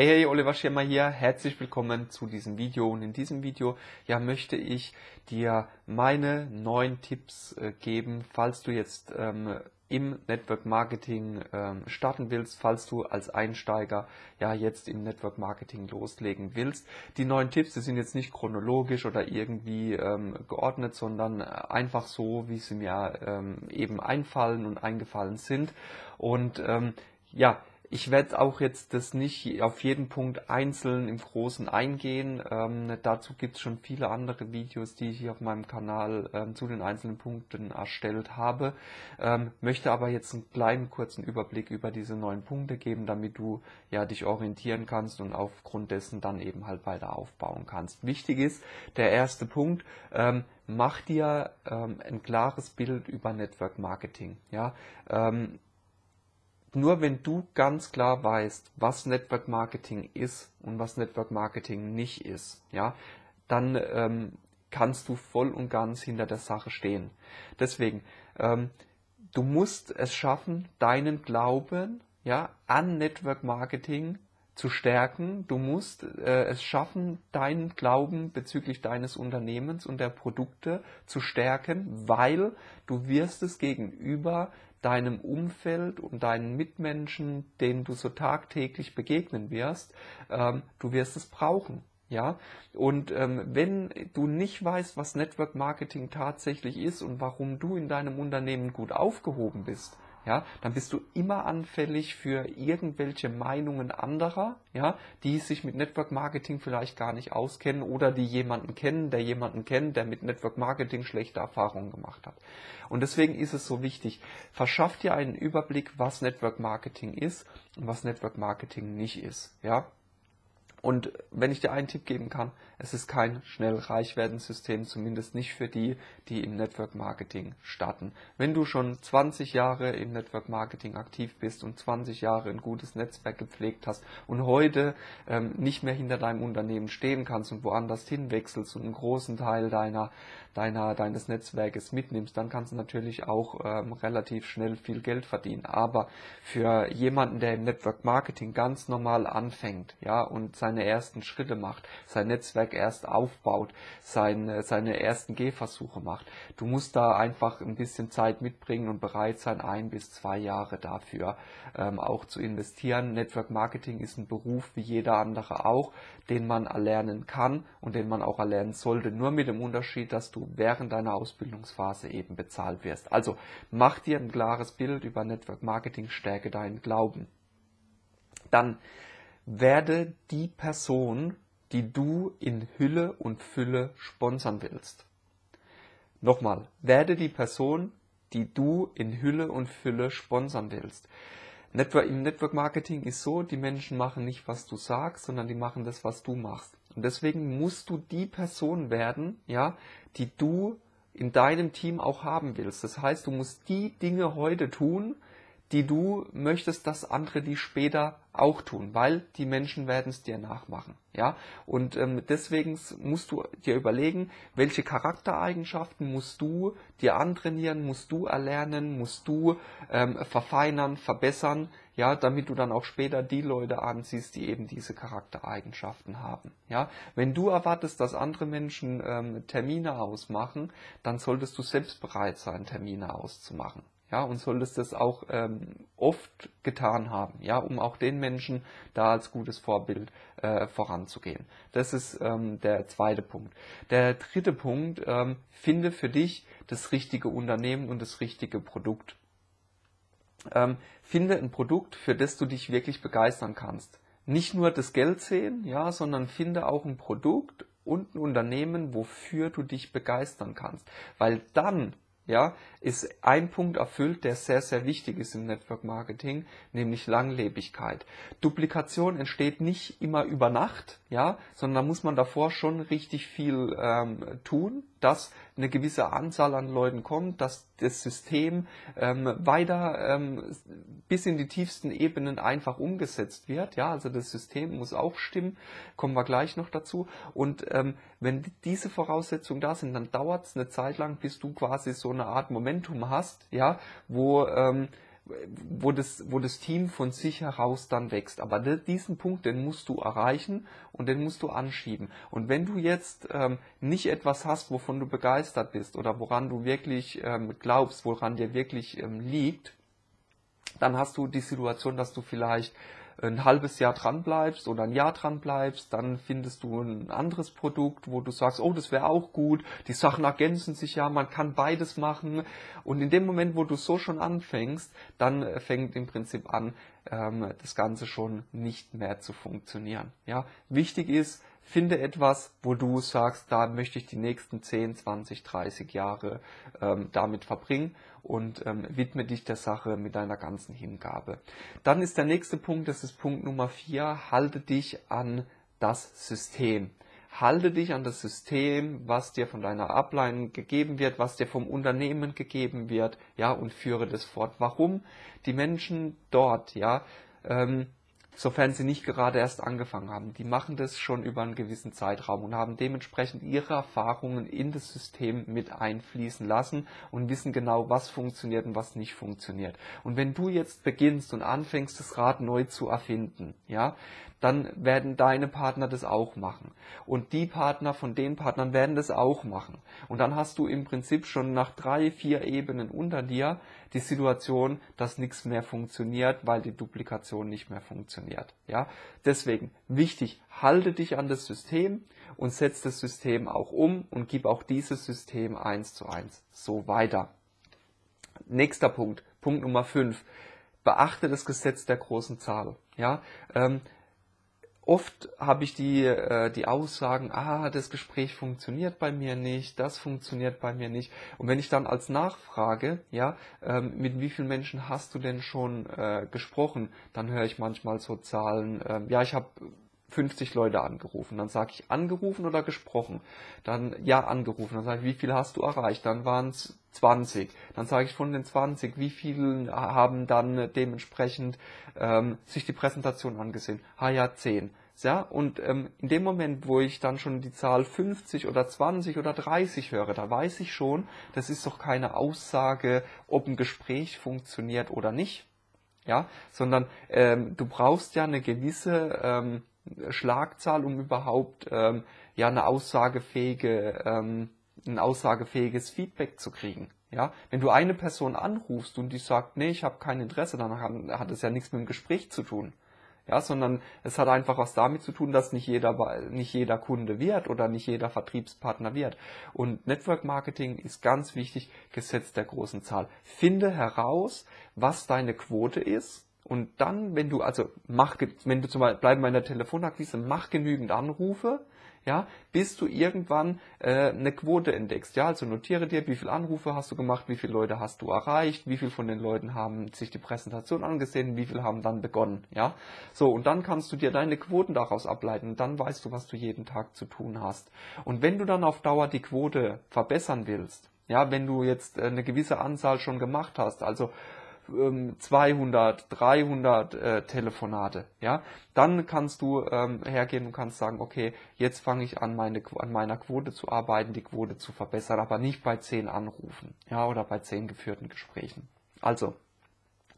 Hey, hey, Oliver Schirmer hier. Herzlich willkommen zu diesem Video. Und in diesem Video, ja, möchte ich dir meine neuen Tipps äh, geben, falls du jetzt ähm, im Network Marketing ähm, starten willst, falls du als Einsteiger ja jetzt im Network Marketing loslegen willst. Die neuen Tipps, die sind jetzt nicht chronologisch oder irgendwie ähm, geordnet, sondern einfach so, wie sie mir ähm, eben einfallen und eingefallen sind. Und ähm, ja, ich werde auch jetzt das nicht auf jeden Punkt einzeln im Großen eingehen. Ähm, dazu gibt es schon viele andere Videos, die ich hier auf meinem Kanal ähm, zu den einzelnen Punkten erstellt habe. Ähm, möchte aber jetzt einen kleinen kurzen Überblick über diese neun Punkte geben, damit du ja dich orientieren kannst und aufgrund dessen dann eben halt weiter aufbauen kannst. Wichtig ist der erste Punkt. Ähm, mach dir ähm, ein klares Bild über Network Marketing. Ja, ähm, nur wenn du ganz klar weißt, was Network Marketing ist und was Network Marketing nicht ist, ja, dann ähm, kannst du voll und ganz hinter der Sache stehen. Deswegen, ähm, du musst es schaffen, deinen Glauben ja, an Network Marketing zu stärken. Du musst äh, es schaffen, deinen Glauben bezüglich deines Unternehmens und der Produkte zu stärken, weil du wirst es gegenüber deinem Umfeld und deinen Mitmenschen, denen du so tagtäglich begegnen wirst, ähm, du wirst es brauchen. Ja, und ähm, wenn du nicht weißt, was Network Marketing tatsächlich ist und warum du in deinem Unternehmen gut aufgehoben bist, ja, dann bist du immer anfällig für irgendwelche Meinungen anderer, ja, die sich mit Network Marketing vielleicht gar nicht auskennen oder die jemanden kennen, der jemanden kennt, der mit Network Marketing schlechte Erfahrungen gemacht hat. Und deswegen ist es so wichtig, verschaff dir einen Überblick, was Network Marketing ist und was Network Marketing nicht ist, ja. Und wenn ich dir einen Tipp geben kann, es ist kein schnell reich werden System, zumindest nicht für die, die im Network Marketing starten. Wenn du schon 20 Jahre im Network Marketing aktiv bist und 20 Jahre ein gutes Netzwerk gepflegt hast und heute ähm, nicht mehr hinter deinem Unternehmen stehen kannst und woanders hinwechselst und einen großen Teil deiner, deiner, deines Netzwerkes mitnimmst, dann kannst du natürlich auch ähm, relativ schnell viel Geld verdienen. Aber für jemanden, der im Network Marketing ganz normal anfängt, ja, und seine ersten Schritte macht, sein Netzwerk erst aufbaut, seine, seine ersten Gehversuche macht. Du musst da einfach ein bisschen Zeit mitbringen und bereit sein, ein bis zwei Jahre dafür ähm, auch zu investieren. Network Marketing ist ein Beruf wie jeder andere auch, den man erlernen kann und den man auch erlernen sollte. Nur mit dem Unterschied, dass du während deiner Ausbildungsphase eben bezahlt wirst. Also mach dir ein klares Bild über Network Marketing, stärke deinen Glauben. Dann werde die Person, die du in Hülle und Fülle sponsern willst. Nochmal, werde die Person, die du in Hülle und Fülle sponsern willst. Network, Im Network Marketing ist so, die Menschen machen nicht, was du sagst, sondern die machen das, was du machst. Und deswegen musst du die Person werden, ja, die du in deinem Team auch haben willst. Das heißt, du musst die Dinge heute tun, die du möchtest, dass andere die später auch tun, weil die Menschen werden es dir nachmachen. Ja, und ähm, deswegen musst du dir überlegen, welche Charaktereigenschaften musst du dir antrainieren, musst du erlernen, musst du ähm, verfeinern, verbessern, ja, damit du dann auch später die Leute anziehst, die eben diese Charaktereigenschaften haben. Ja, wenn du erwartest, dass andere Menschen ähm, Termine ausmachen, dann solltest du selbst bereit sein, Termine auszumachen ja, und solltest das auch ähm, oft getan haben, ja, um auch den Menschen da als gutes Vorbild äh, voranzugehen. Das ist ähm, der zweite Punkt. Der dritte Punkt, ähm, finde für dich das richtige Unternehmen und das richtige Produkt. Ähm, finde ein Produkt, für das du dich wirklich begeistern kannst. Nicht nur das Geld sehen, ja, sondern finde auch ein Produkt und ein Unternehmen, wofür du dich begeistern kannst. Weil dann ja, ist ein Punkt erfüllt, der sehr, sehr wichtig ist im Network Marketing, nämlich Langlebigkeit. Duplikation entsteht nicht immer über Nacht, ja, sondern da muss man davor schon richtig viel ähm, tun, dass eine gewisse Anzahl an Leuten kommt, dass das System ähm, weiter ähm, bis in die tiefsten Ebenen einfach umgesetzt wird. Ja, also das System muss auch stimmen, kommen wir gleich noch dazu. Und ähm, wenn diese Voraussetzungen da sind, dann dauert es eine Zeit lang, bis du quasi so eine Art Momentum hast, ja, wo ähm, wo das, wo das Team von sich heraus dann wächst. Aber diesen Punkt, den musst du erreichen und den musst du anschieben. Und wenn du jetzt ähm, nicht etwas hast, wovon du begeistert bist oder woran du wirklich ähm, glaubst, woran dir wirklich ähm, liegt, dann hast du die Situation, dass du vielleicht ein halbes Jahr dran bleibst oder ein Jahr dran bleibst, dann findest du ein anderes Produkt, wo du sagst, oh, das wäre auch gut, die Sachen ergänzen sich ja, man kann beides machen. Und in dem Moment, wo du so schon anfängst, dann äh, fängt im Prinzip an, ähm, das Ganze schon nicht mehr zu funktionieren. Ja, wichtig ist, Finde etwas, wo du sagst, da möchte ich die nächsten 10, 20, 30 Jahre ähm, damit verbringen und ähm, widme dich der Sache mit deiner ganzen Hingabe. Dann ist der nächste Punkt, das ist Punkt Nummer 4, halte dich an das System. Halte dich an das System, was dir von deiner Ablein gegeben wird, was dir vom Unternehmen gegeben wird, ja, und führe das fort. Warum? Die Menschen dort, ja, ähm, sofern sie nicht gerade erst angefangen haben. Die machen das schon über einen gewissen Zeitraum und haben dementsprechend ihre Erfahrungen in das System mit einfließen lassen und wissen genau, was funktioniert und was nicht funktioniert. Und wenn du jetzt beginnst und anfängst, das Rad neu zu erfinden, ja, dann werden deine Partner das auch machen. Und die Partner von den Partnern werden das auch machen. Und dann hast du im Prinzip schon nach drei, vier Ebenen unter dir die Situation, dass nichts mehr funktioniert, weil die Duplikation nicht mehr funktioniert. Ja, deswegen wichtig, halte dich an das System und setz das System auch um und gib auch dieses System eins zu eins so weiter. Nächster Punkt, Punkt Nummer fünf. Beachte das Gesetz der großen Zahl. Ja, ähm, oft habe ich die, äh, die Aussagen, ah, das Gespräch funktioniert bei mir nicht, das funktioniert bei mir nicht. Und wenn ich dann als Nachfrage, ja, ähm, mit wie vielen Menschen hast du denn schon äh, gesprochen, dann höre ich manchmal so Zahlen, äh, ja, ich habe 50 Leute angerufen. Dann sage ich angerufen oder gesprochen. Dann ja angerufen. Dann sage ich, wie viel hast du erreicht? Dann waren es 20. Dann sage ich von den 20, wie viele haben dann dementsprechend ähm, sich die Präsentation angesehen? Ah ja, 10. Ja, und ähm, in dem Moment, wo ich dann schon die Zahl 50 oder 20 oder 30 höre, da weiß ich schon, das ist doch keine Aussage, ob ein Gespräch funktioniert oder nicht. Ja, sondern ähm, du brauchst ja eine gewisse ähm, Schlagzahl, um überhaupt ähm, ja eine aussagefähige, ähm, ein aussagefähiges Feedback zu kriegen. Ja, wenn du eine Person anrufst und die sagt, nee, ich habe kein Interesse, dann hat es ja nichts mit dem Gespräch zu tun ja, sondern es hat einfach was damit zu tun, dass nicht jeder, nicht jeder Kunde wird oder nicht jeder Vertriebspartner wird. Und Network Marketing ist ganz wichtig, Gesetz der großen Zahl. Finde heraus, was deine Quote ist. Und dann, wenn du, also mach, wenn du zum Beispiel, bleiben in der Telefonakquise, mach genügend Anrufe, ja, bis du irgendwann äh, eine Quote entdeckst. Ja, also notiere dir, wie viele Anrufe hast du gemacht, wie viele Leute hast du erreicht, wie viele von den Leuten haben sich die Präsentation angesehen, wie viele haben dann begonnen. Ja, so und dann kannst du dir deine Quoten daraus ableiten und dann weißt du, was du jeden Tag zu tun hast. Und wenn du dann auf Dauer die Quote verbessern willst, ja, wenn du jetzt äh, eine gewisse Anzahl schon gemacht hast, also 200, ähm, 300 äh, Telefonate, ja, dann kannst du ähm, hergehen und kannst sagen, okay, jetzt fange ich an, meine, an meiner Quote zu arbeiten, die Quote zu verbessern, aber nicht bei 10 Anrufen, ja, oder bei 10 geführten Gesprächen. Also,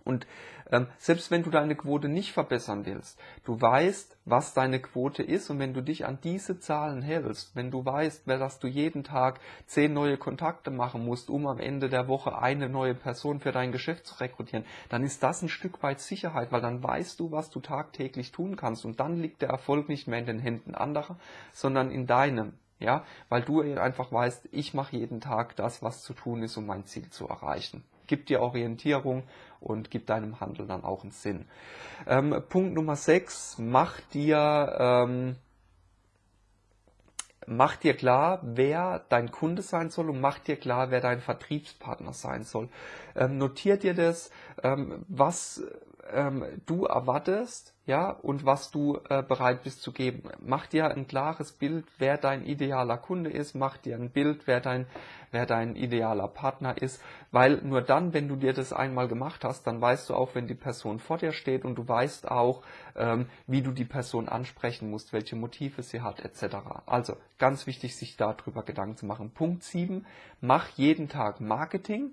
und ähm, selbst wenn du deine Quote nicht verbessern willst, du weißt, was deine Quote ist. Und wenn du dich an diese Zahlen hältst, wenn du weißt, dass du jeden Tag zehn neue Kontakte machen musst, um am Ende der Woche eine neue Person für dein Geschäft zu rekrutieren, dann ist das ein Stück weit Sicherheit, weil dann weißt du, was du tagtäglich tun kannst. Und dann liegt der Erfolg nicht mehr in den Händen anderer, sondern in deinem. Ja, weil du einfach weißt, ich mache jeden Tag das, was zu tun ist, um mein Ziel zu erreichen gibt dir Orientierung und gibt deinem Handel dann auch einen Sinn. Ähm, Punkt Nummer 6, mach dir, ähm, mach dir klar, wer dein Kunde sein soll und mach dir klar, wer dein Vertriebspartner sein soll. Ähm, notier dir das, ähm, was ähm, du erwartest, ja, und was du äh, bereit bist zu geben. Mach dir ein klares Bild, wer dein idealer Kunde ist, mach dir ein Bild, wer dein, wer dein idealer Partner ist, weil nur dann, wenn du dir das einmal gemacht hast, dann weißt du auch, wenn die Person vor dir steht und du weißt auch, ähm, wie du die Person ansprechen musst, welche Motive sie hat, etc. Also ganz wichtig, sich darüber Gedanken zu machen. Punkt 7, mach jeden Tag Marketing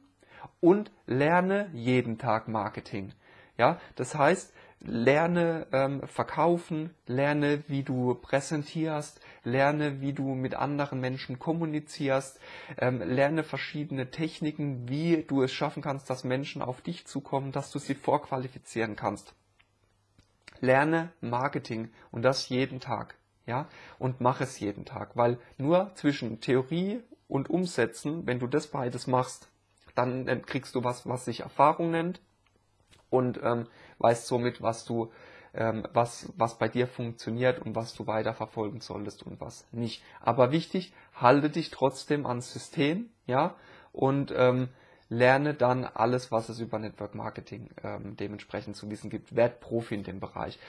und lerne jeden Tag Marketing. Ja, das heißt, lerne ähm, verkaufen, lerne, wie du präsentierst, lerne, wie du mit anderen Menschen kommunizierst, ähm, lerne verschiedene Techniken, wie du es schaffen kannst, dass Menschen auf dich zukommen, dass du sie vorqualifizieren kannst. Lerne Marketing und das jeden Tag, ja, und mach es jeden Tag, weil nur zwischen Theorie und Umsetzen, wenn du das beides machst, dann kriegst du was, was sich Erfahrung nennt und ähm, weißt somit, was du, ähm, was, was bei dir funktioniert und was du weiter verfolgen solltest und was nicht. Aber wichtig, halte dich trotzdem ans System, ja, und ähm, lerne dann alles, was es über Network Marketing ähm, dementsprechend zu wissen gibt. Werd Profi in dem Bereich.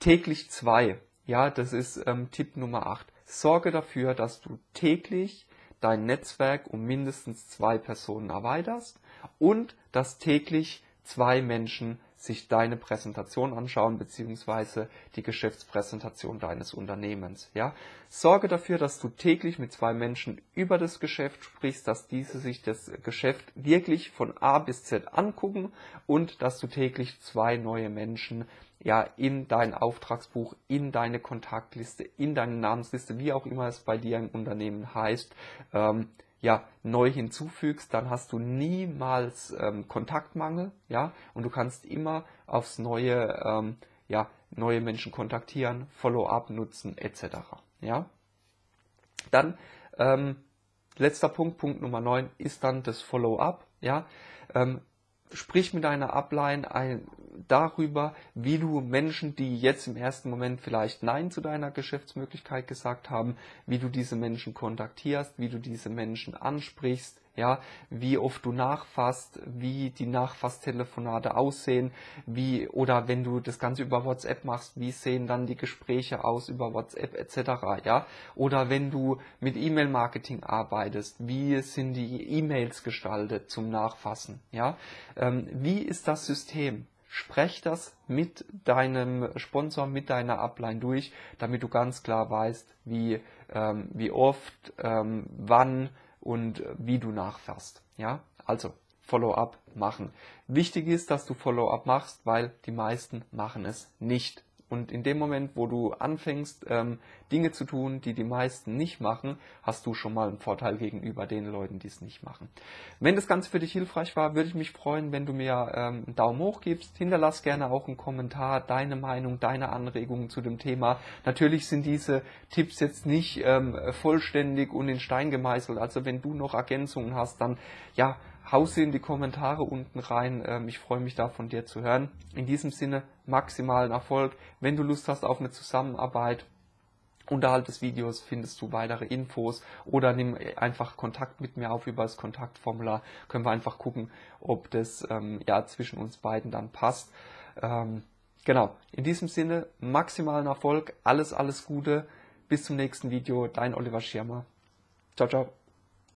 Täglich zwei, ja, das ist ähm, Tipp Nummer 8. Sorge dafür, dass du täglich dein Netzwerk um mindestens zwei Personen erweiterst und dass täglich zwei Menschen sich deine Präsentation anschauen beziehungsweise die Geschäftspräsentation deines Unternehmens. Ja, sorge dafür, dass du täglich mit zwei Menschen über das Geschäft sprichst, dass diese sich das Geschäft wirklich von A bis Z angucken und dass du täglich zwei neue Menschen ja in dein Auftragsbuch, in deine Kontaktliste, in deine Namensliste, wie auch immer es bei dir im Unternehmen heißt, ähm, ja, neu hinzufügst, dann hast du niemals ähm, Kontaktmangel, ja, und du kannst immer aufs neue, ähm, ja, neue Menschen kontaktieren, Follow-up nutzen, etc. Ja. Dann ähm, letzter Punkt, Punkt Nummer 9, ist dann das Follow-up, ja. Ähm, sprich mit deiner Upline ein, darüber, wie du Menschen, die jetzt im ersten Moment vielleicht Nein zu deiner Geschäftsmöglichkeit gesagt haben, wie du diese Menschen kontaktierst, wie du diese Menschen ansprichst, ja, wie oft du nachfasst, wie die Nachfasstelefonate aussehen, wie oder wenn du das Ganze über WhatsApp machst, wie sehen dann die Gespräche aus über WhatsApp etc. Ja, oder wenn du mit E-Mail-Marketing arbeitest, wie sind die E-Mails gestaltet zum Nachfassen? Ja, ähm, wie ist das System? Sprech das mit deinem Sponsor, mit deiner Upline durch, damit du ganz klar weißt, wie, ähm, wie oft, ähm, wann und wie du nachfährst. Ja, also Follow-up machen. Wichtig ist, dass du Follow-up machst, weil die meisten machen es nicht. Und in dem Moment, wo du anfängst, ähm, Dinge zu tun, die die meisten nicht machen, hast du schon mal einen Vorteil gegenüber den Leuten, die es nicht machen. Wenn das Ganze für dich hilfreich war, würde ich mich freuen, wenn du mir ähm, einen Daumen hoch gibst. Hinterlass gerne auch einen Kommentar, deine Meinung, deine Anregungen zu dem Thema. Natürlich sind diese Tipps jetzt nicht ähm, vollständig und in Stein gemeißelt. Also wenn du noch Ergänzungen hast, dann ja, hau sie in die Kommentare unten rein. Ähm, ich freue mich da von dir zu hören. In diesem Sinne maximalen Erfolg. Wenn du Lust hast auf eine Zusammenarbeit, Unterhalb des Videos findest du weitere Infos oder nimm einfach Kontakt mit mir auf über das Kontaktformular. Können wir einfach gucken, ob das ähm, ja zwischen uns beiden dann passt. Ähm, genau. In diesem Sinne maximalen Erfolg, alles alles Gute. Bis zum nächsten Video. Dein Oliver Schirmer. Ciao ciao.